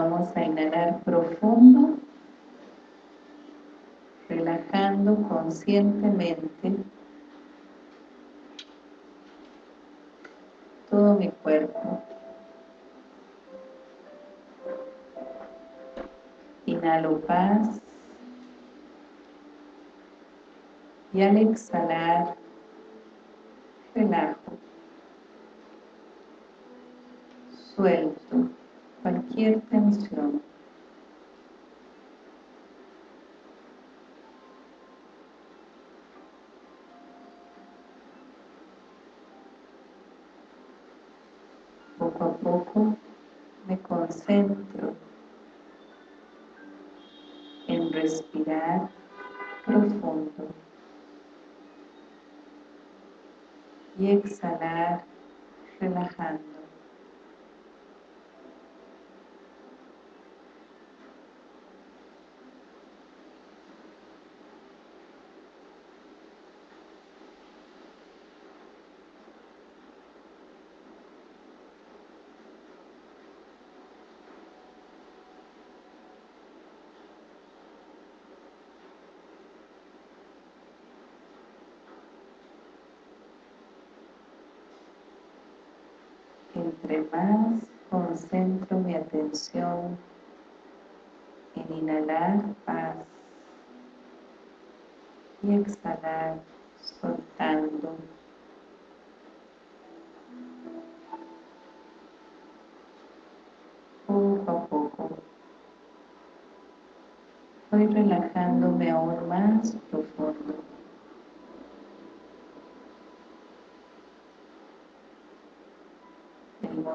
vamos a inhalar profundo, relajando conscientemente todo mi cuerpo. Inhalo paz y al exhalar relajo. Suelto Poco a poco me concentro en respirar profundo y exhalar relajando. Entre más concentro mi atención en inhalar paz. Y exhalar soltando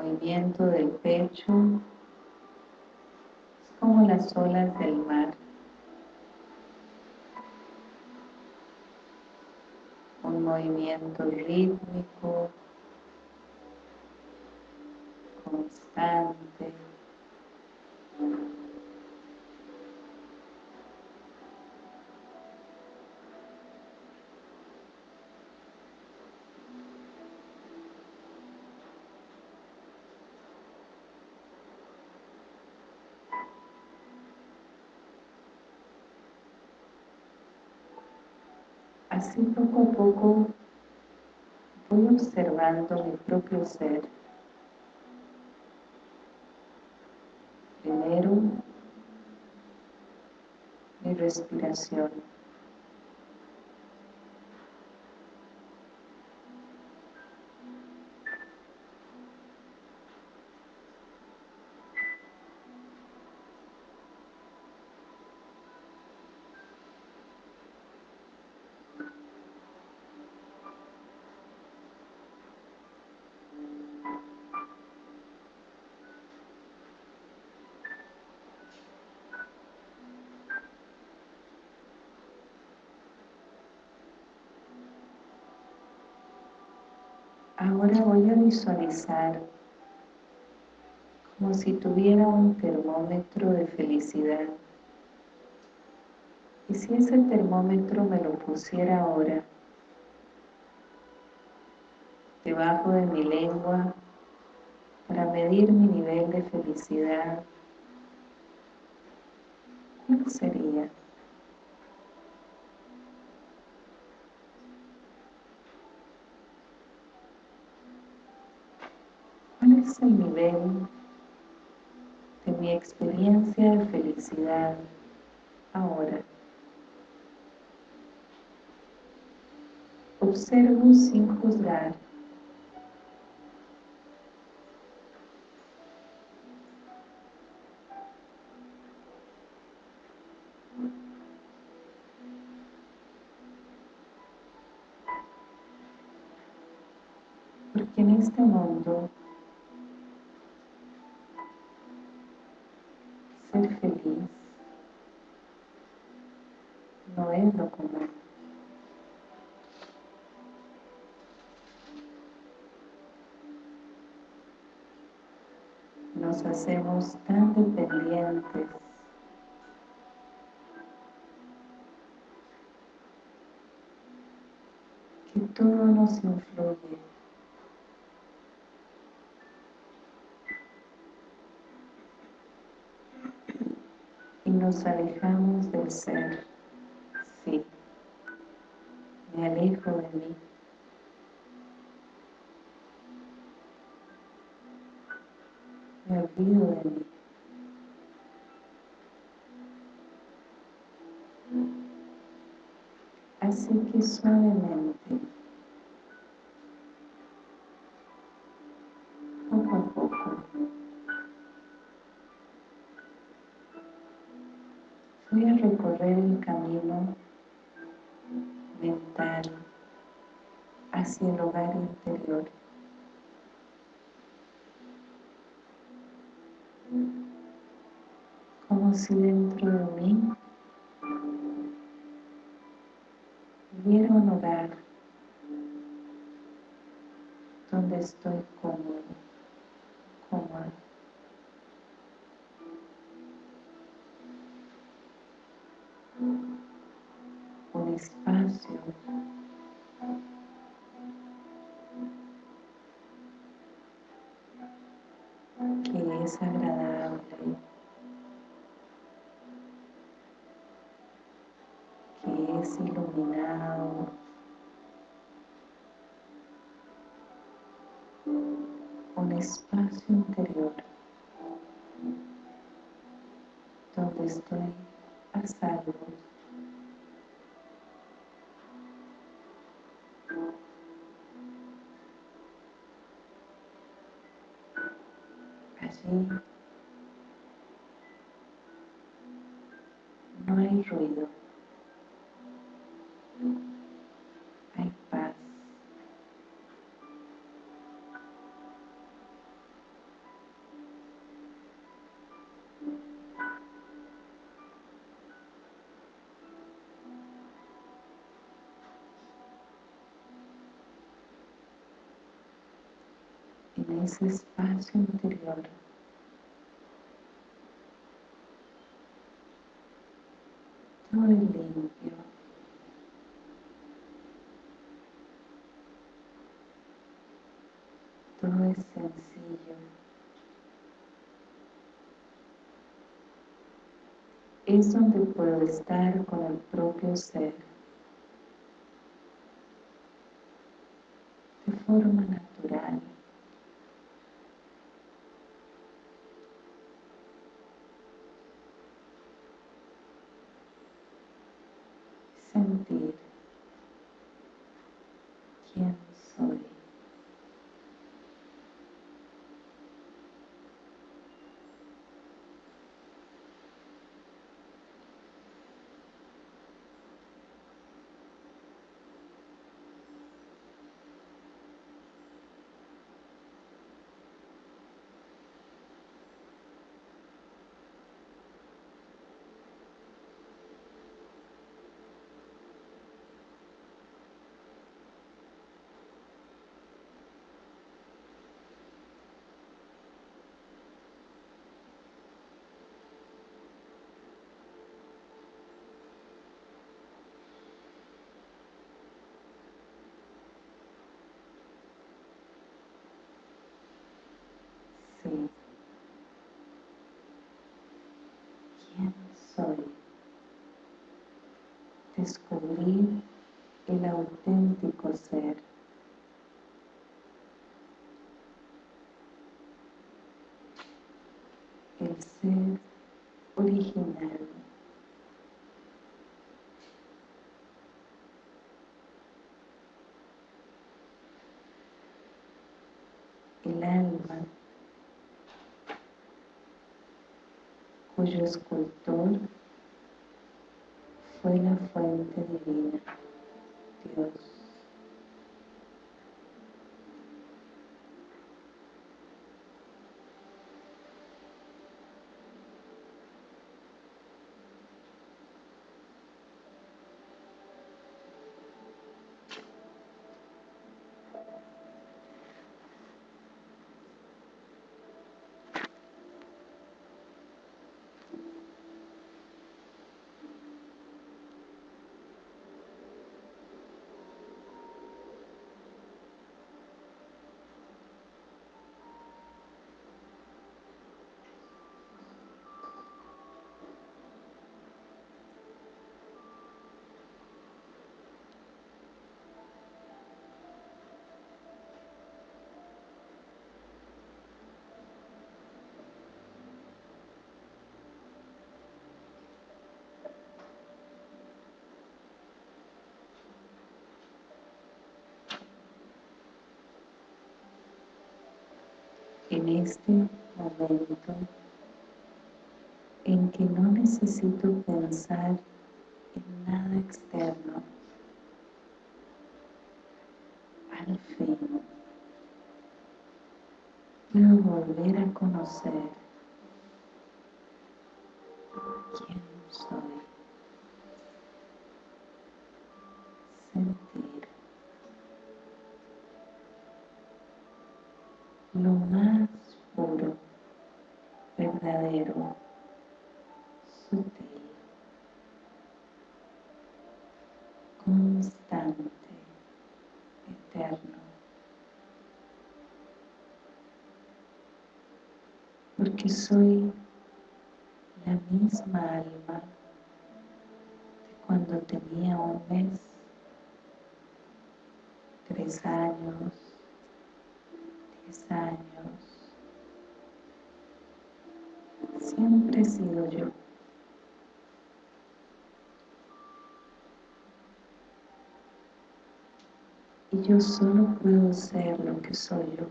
movimiento del pecho es como las olas del mar. Un movimiento rítmico, constante. Así poco a poco voy observando mi propio ser. Primero, mi respiración. Voy visualizar como si tuviera un termómetro de felicidad. Y si ese termómetro me lo pusiera ahora debajo de mi lengua para medir mi nivel de felicidad, ¿cuál sería? El nivel de mi experiencia de felicidad ahora? Observo sin juzgar. Hacemos tan dependientes que todo nos influye y nos alejamos del ser. Sí, me alejo de mí. Así que suavemente, poco a poco, voy a recorrer el camino mental hacia el hogar interior. Como espacio interior donde estoy a salvo. Ese espacio interior todo es limpio. Todo es sencillo. Es donde puedo estar con el propio ser. De forma natural. sentir quién soy. Sí. ¿Quién soy? Descubrir el auténtico ser. El ser original. El alma cuyo escultor fue la fuente divina, Dios. En este momento en que no necesito pensar en nada externo, al fin puedo volver a conocer quién soy. Sentir lo más verdadero, sutil, constante, eterno. Porque soy la misma alma de cuando tenía un mes, tres años, Sido yo. Y yo solo puedo ser lo que soy yo.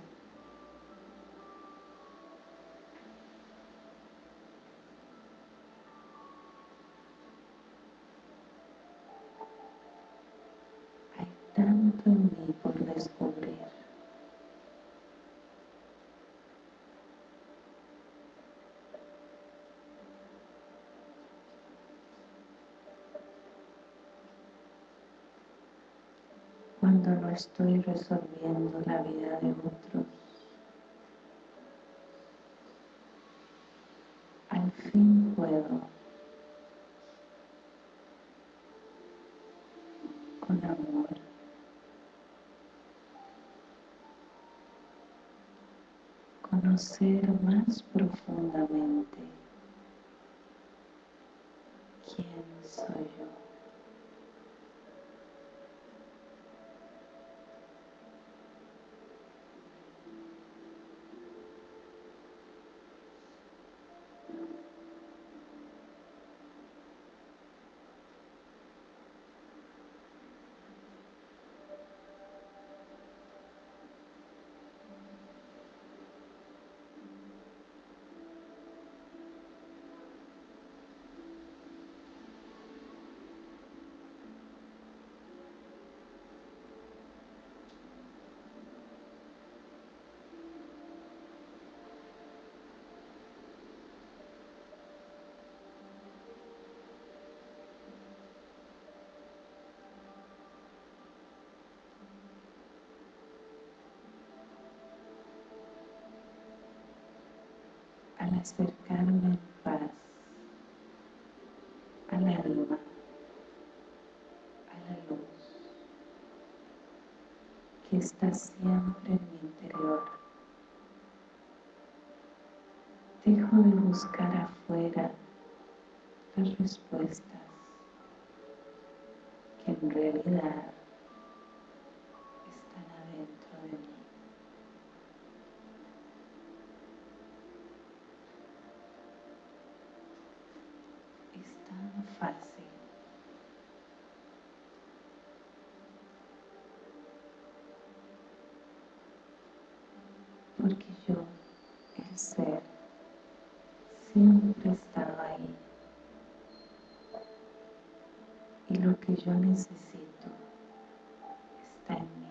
tanto en mí por descubrir. Cuando no estoy resolviendo la vida de otros, al fin puedo. Con amor. Conocer más profundamente quién soy yo. Al acercarme en paz al alma, a la luz que está siempre en mi interior. Dejo de buscar afuera las respuestas que en realidad fácil. Porque yo, el ser, siempre estaba ahí. Y lo que yo necesito está en mí.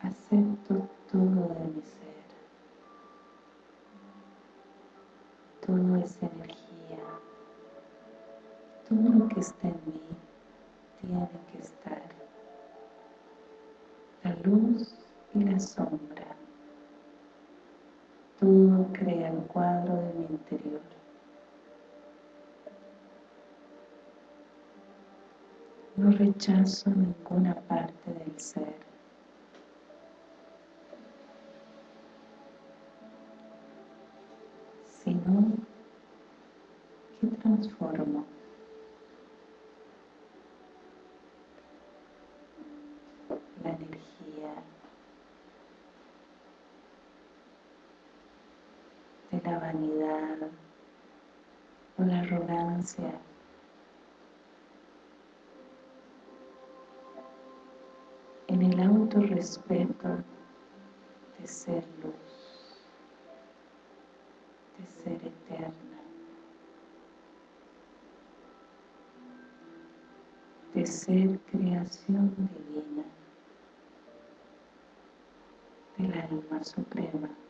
Acepto todo de mi ser. Todo es energía. Todo lo que está en mí tiene que estar. La luz y la sombra. Todo crea el cuadro de mi interior. No rechazo ninguna parte del ser. Sino que transformo. La energía de la vanidad o la en el autorrespeto de ser luz, de ser eterna, de ser creación divina, del alma suprema.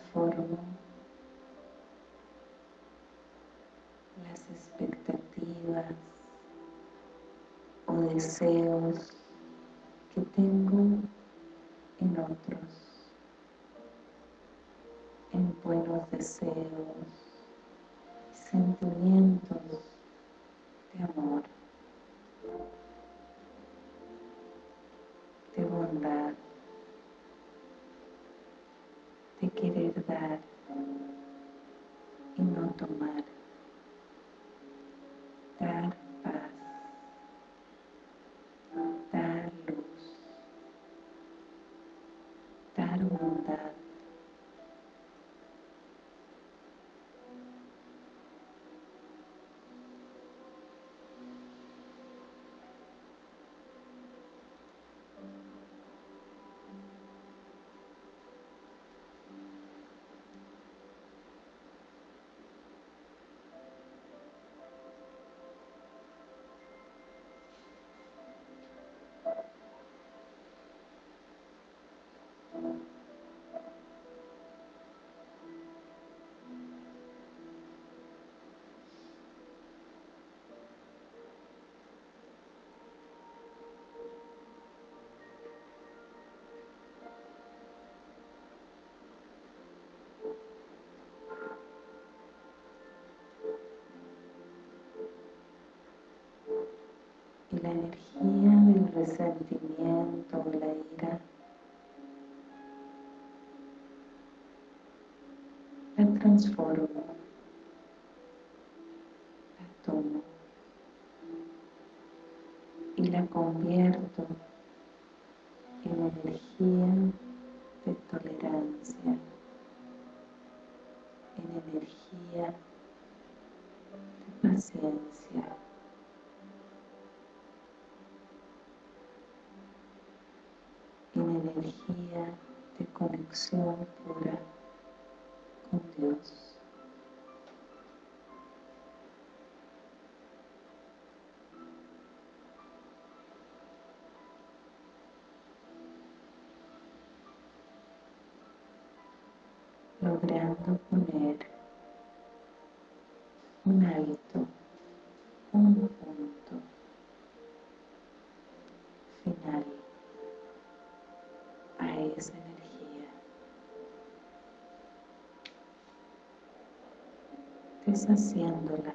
Transformo las expectativas o deseos que tengo en otros, en buenos deseos, sentimientos de amor, de bondad. de y no tomar, la energía del resentimiento o la ira. La transformo, conexión pura con Dios. logrando poner un alto, un punto final esa energía, deshaciéndola.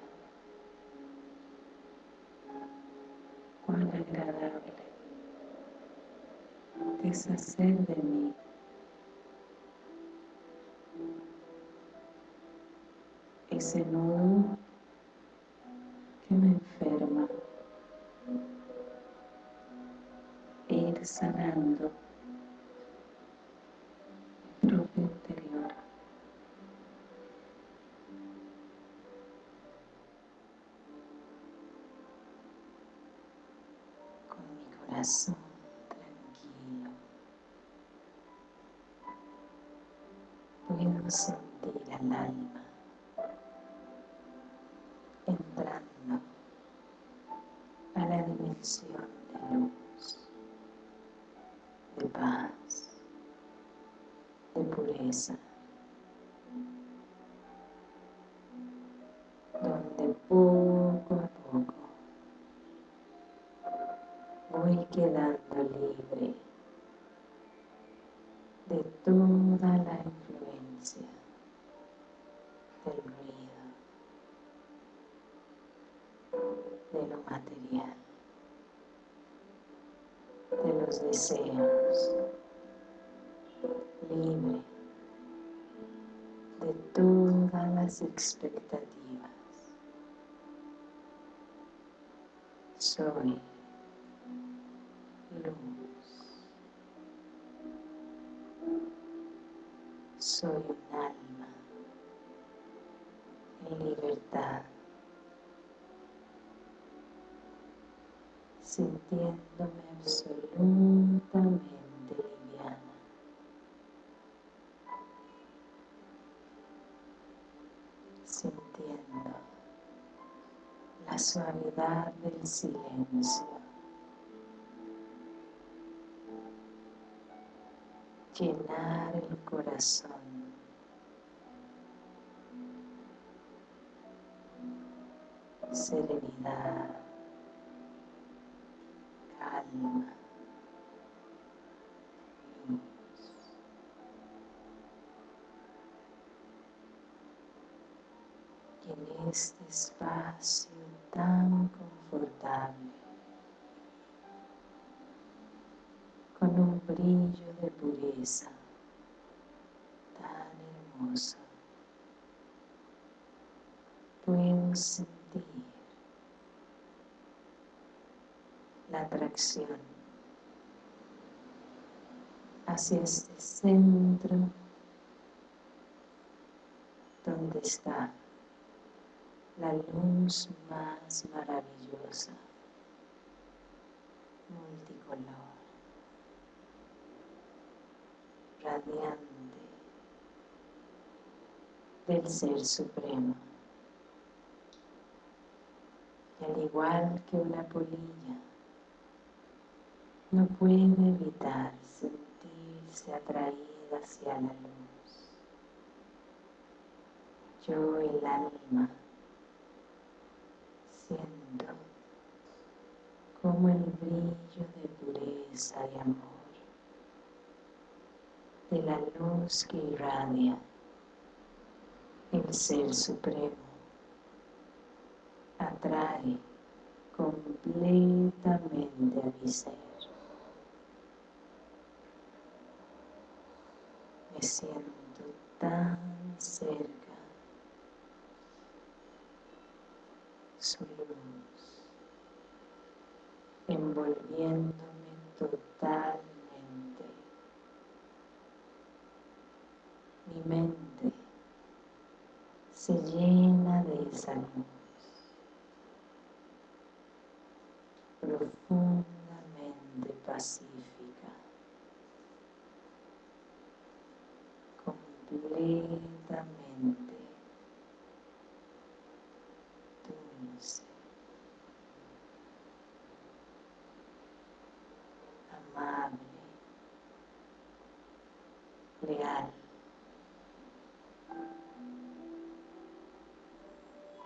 Cuán agradable deshacer de mí sentir al alma entrando a la dimensión de luz, de paz, de pureza. Del ruido, de lo material, de los deseos, libre de todas las expectativas. Soy luz. Soy un alma en libertad, sintiéndome absolutamente liviana. Sintiendo la suavidad del silencio. llenar el corazón. Serenidad, calma, luz. Y en este espacio tan confortable con un brillo de pureza tan hermosa. Puedo sentir la atracción hacia este centro donde está la luz más maravillosa, multicolor radiante del Ser Supremo. Y al igual que una polilla, no puede evitar sentirse atraída hacia la luz. Yo, el alma, siento como el brillo de pureza y amor de la luz que irradia el Ser Supremo atrae completamente a mi ser. Me siento tan cerca. Su luz, envolviéndome totalmente. Mi mente se llena de esa luz profundamente pacífica,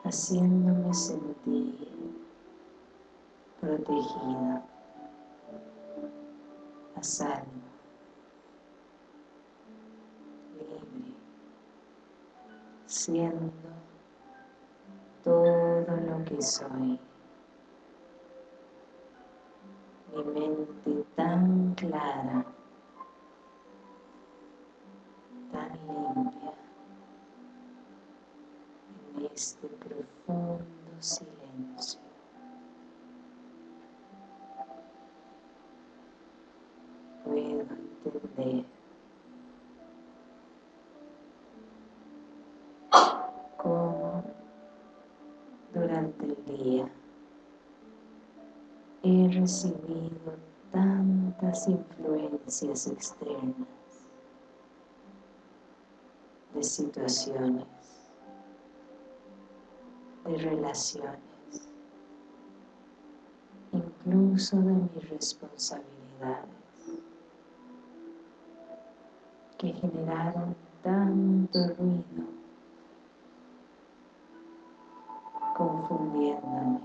haciéndome sentir protegida, a salvo, libre, siendo todo lo que soy. Este profundo silencio. Puedo entender cómo durante el día he recibido tantas influencias externas de situaciones, de relaciones, incluso de mis responsabilidades que generaron tanto ruido, confundiéndome,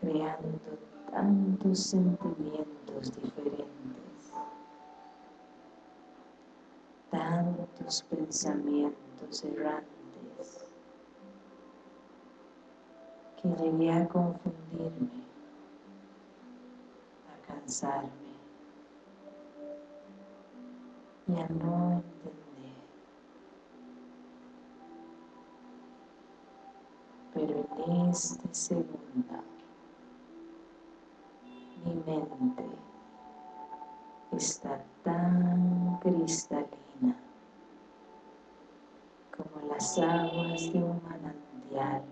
creando tantos sentimientos diferentes, tantos pensamientos errantes, que llegué a confundirme, a cansarme, y a no entender. Pero en este segundo, mi mente está tan cristalina como las aguas de un manantial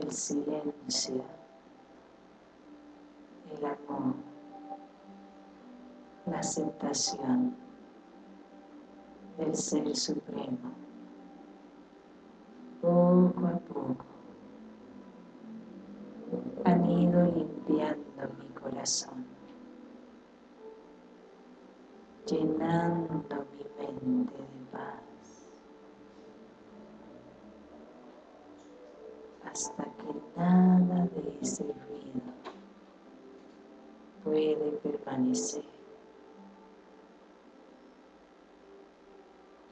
El silencio el amor, la aceptación del Ser Supremo, poco a poco han ido limpiando mi corazón, llenando mi mente de paz, hasta nada de ese ruido puede permanecer.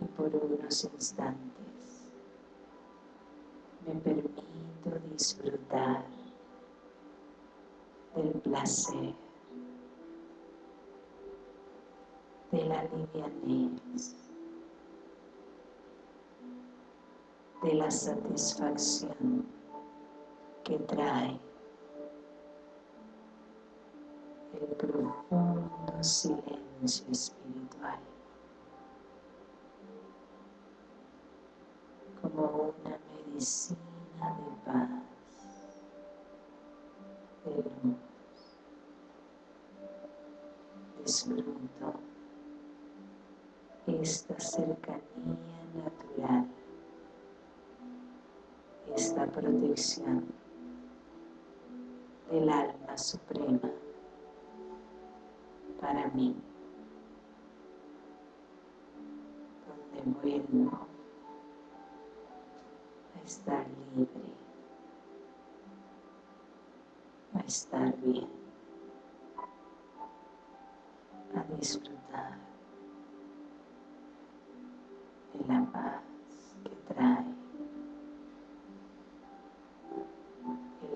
Y por unos instantes me permito disfrutar del placer, de la livianez, de la satisfacción que trae. El profundo silencio espiritual, como una medicina de paz, de luz. Disfruto esta cercanía natural, esta protección del alma suprema para mí, donde vuelvo a estar libre, a estar bien, a disfrutar de la paz que trae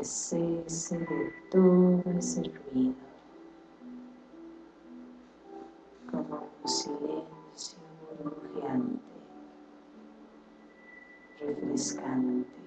cese de todo ese ruido silencio burbujeante, refrescante,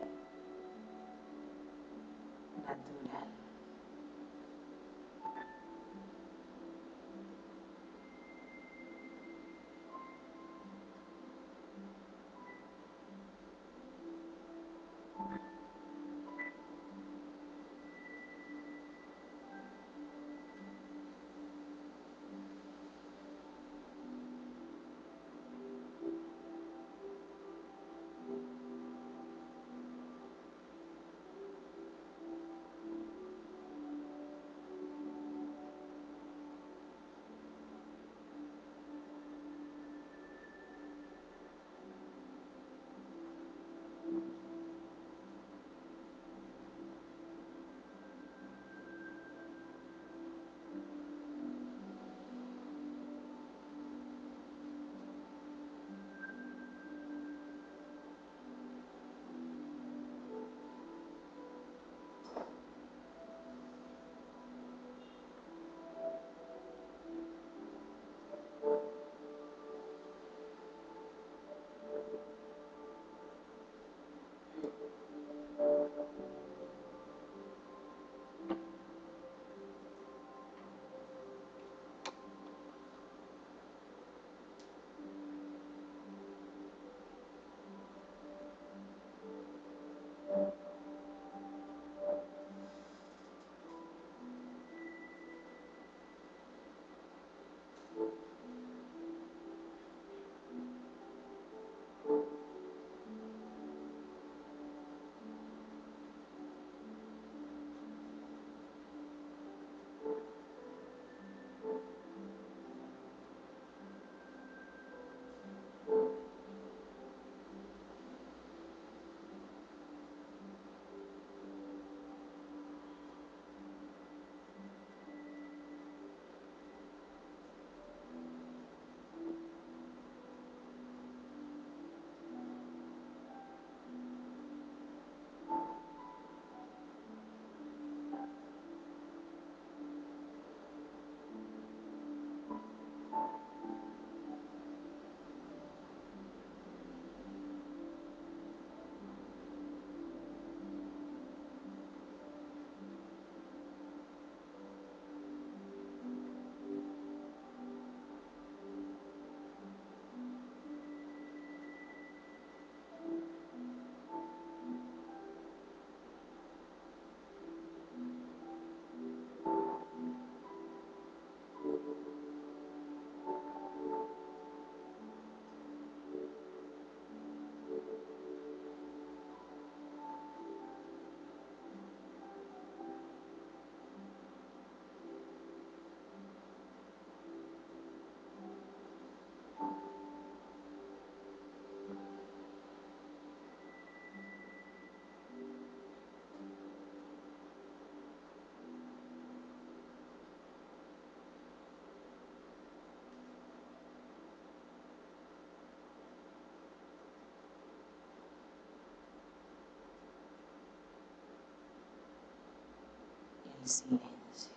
el silencio.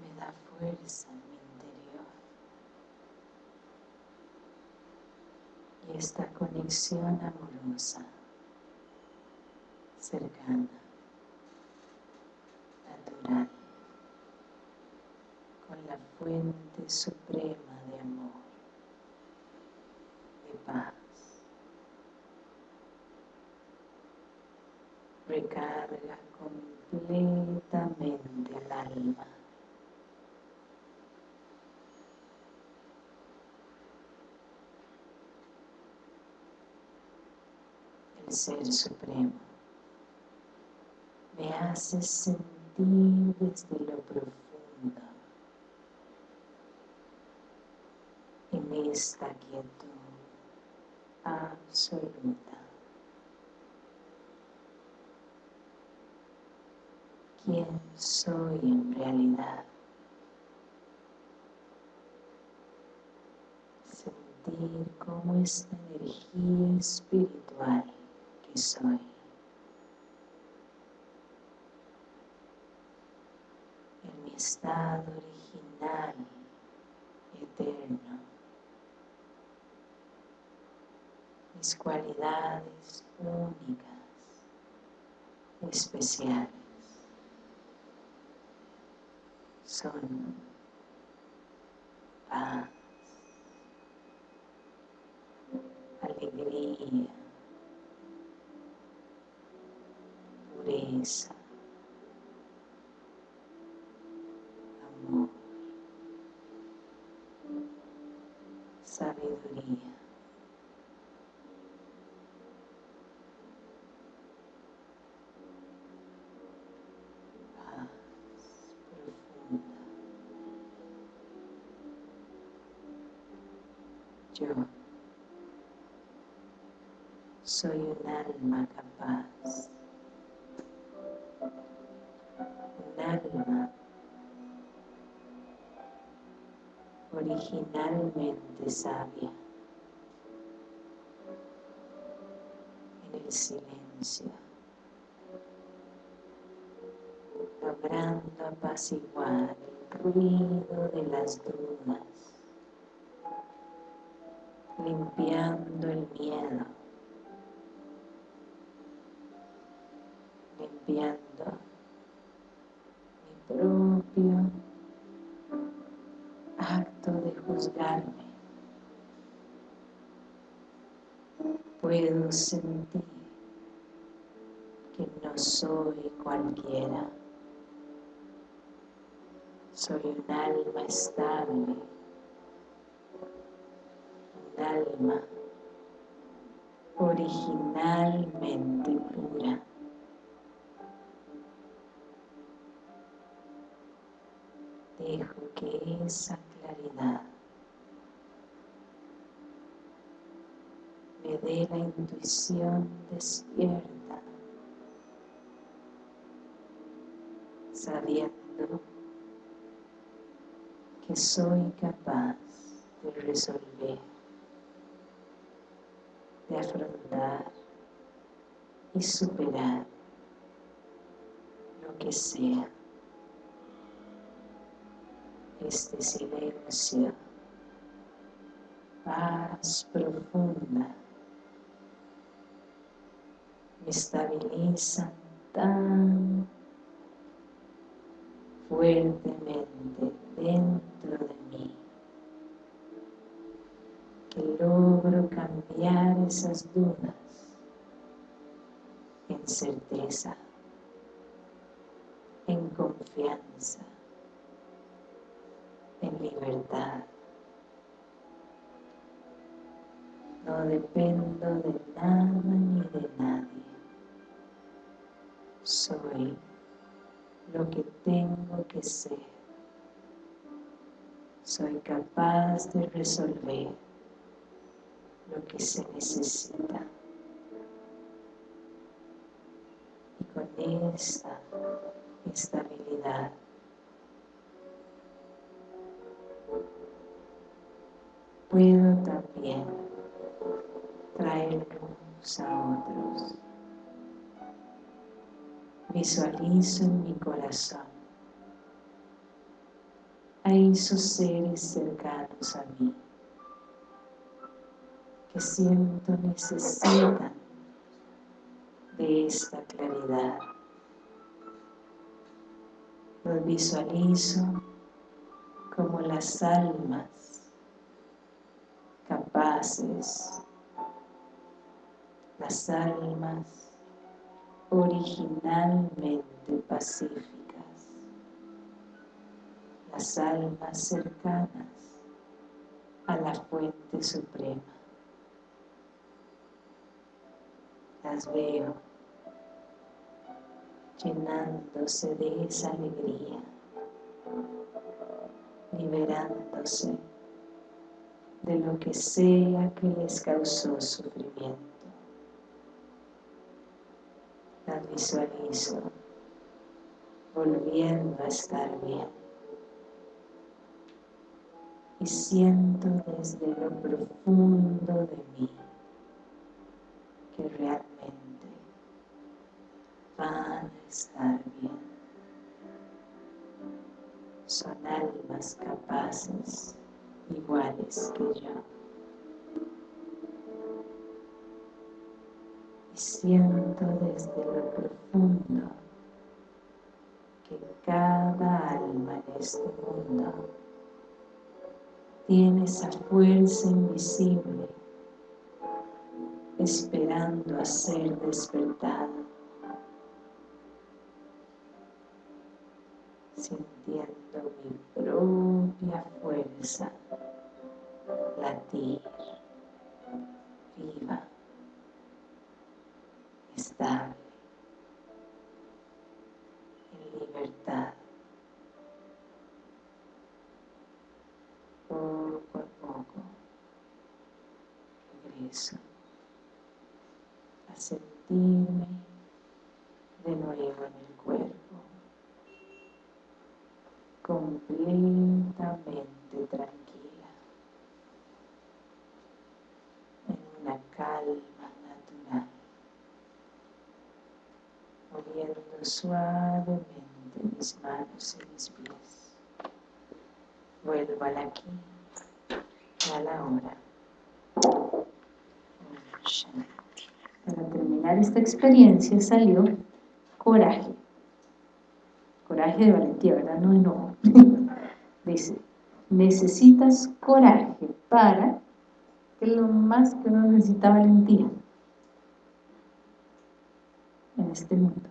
Me da fuerza en mi interior. Y esta conexión amorosa, cercana, natural, con la fuente suprema de amor, de paz. recarga completamente el alma. El Ser Supremo me hace sentir desde lo profundo en esta quietud absoluta. quién soy en realidad. Sentir cómo esta energía espiritual soy en mi estado original, eterno, mis cualidades únicas, especiales. son paz, alegría, pureza, amor, sabiduría. yo soy un alma capaz, originalmente sabia, en el silencio, logrando apaciguar el ruido de las dudas. Limpiando el miedo, Sentir que no soy cualquiera. Soy un alma estable alma originalmente pura. Dejo que esa claridad me dé la intuición despierta, sabiendo que soy capaz de resolver de afrontar y superar lo que sea. Este silencio, paz profunda, estabiliza tan fuertemente dentro de mí logro cambiar esas dudas en certeza, en confianza, en libertad. No dependo de nada ni de nadie. Soy lo que tengo que ser. Soy capaz de resolver lo que se necesita. Y con esta estabilidad puedo también traer luz a otros Visualizo en mi corazón a esos seres cercanos a mí que siento necesitan de esta claridad. Los visualizo como las almas capaces, las almas originalmente pacíficas, las almas cercanas a la fuente suprema. Las veo llenándose de esa alegría, liberándose de lo que sea que les causó sufrimiento. Visualizo volviendo a estar bien. Y siento desde lo profundo de mí que realmente van a estar bien. Son almas capaces, iguales que yo. Siento desde lo profundo que cada alma en este mundo tiene esa fuerza invisible esperando a ser despertada sintiendo mi propia fuerza latir, viva, estable, en libertad. Poco a poco regreso a sentirme de nuevo en el cuerpo completamente tranquila, en una calma natural, moviendo suavemente mis manos y mis pies. Vuelvo al aquí y a la hora. Para terminar esta experiencia salió coraje coraje de valentía, ¿verdad? No enojo. Dice, necesitas coraje para, que lo más que uno necesita valentía en este mundo.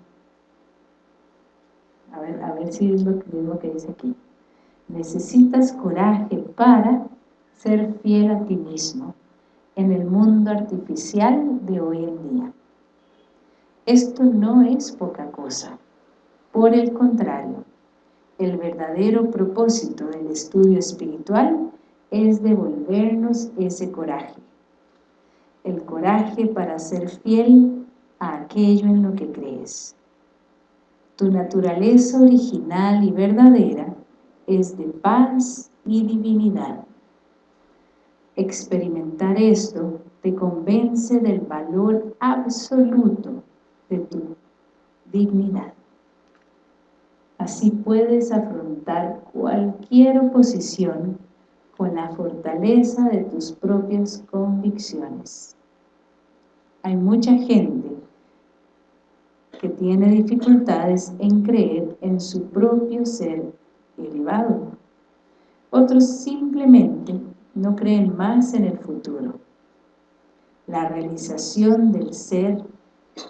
A ver, a ver si es lo mismo que dice aquí. Necesitas coraje para ser fiel a ti mismo en el mundo artificial de hoy en día. Esto no es poca cosa. Por el contrario, el verdadero propósito del estudio espiritual es devolvernos ese coraje. El coraje para ser fiel a aquello en lo que crees. Tu naturaleza original y verdadera es de paz y divinidad. Experimentar esto te convence del valor absoluto de tu dignidad. Así puedes afrontar cualquier oposición con la fortaleza de tus propias convicciones. Hay mucha gente que tiene dificultades en creer en su propio ser elevado. Otros simplemente no creen más en el futuro. La realización del ser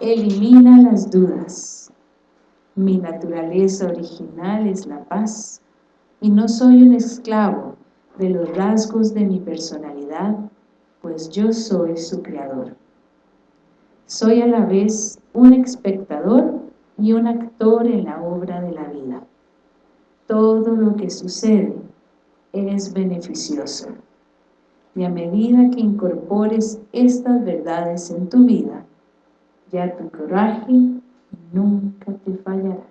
elimina las dudas mi naturaleza original es la paz y no soy un esclavo de los rasgos de mi personalidad, pues yo soy su creador. Soy a la vez un espectador y un actor en la obra de la vida. Todo lo que sucede es beneficioso. Y a medida que incorpores estas verdades en tu vida, ya tu coraje nunca te fallará.